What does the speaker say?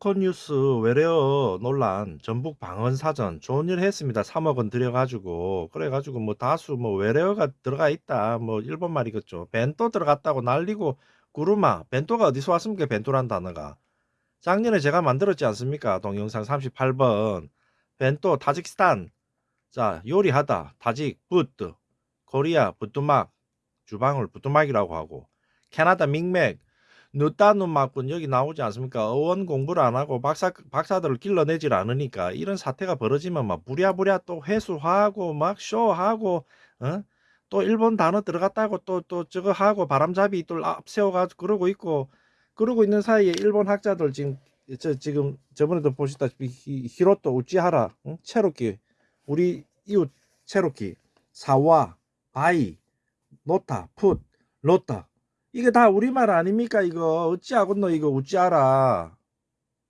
포커뉴스 외래어 논란 전북 방언사전 좋은 일 했습니다. 3억 원 들여가지고 그래가지고 뭐 다수 뭐 외래어가 들어가 있다. 뭐 일본 말이겠죠. 벤또 들어갔다고 난리고 구르마 벤또가 어디서 왔습니까? 벤또란 단어가 작년에 제가 만들었지 않습니까? 동영상 38번 벤또 타직스탄 자 요리하다 타직 부트 코리아 부뚜막 주방을 부뚜막이라고 하고 캐나다 믹맥 늦다는 막군 여기 나오지 않습니까? 어원 공부를 안 하고 박사 박사들을 길러내질 않으니까 이런 사태가 벌어지면 막 부랴부랴 또 회수하고 막 쇼하고 어? 또 일본 단어 들어갔다고 또 또 저거 하고 바람잡이 또 앞세워가지고 그러고 있고 그러고 있는 사이에 일본 학자들 지금 저 지금 저번에도 보시다시피 히- 히로토 우치하라 응? 체로키 우리 이웃 체로키 사와 바이 노타 풋 로타 이게 다 우리말 아닙니까? 이거 어찌하겠노 이거 어찌하라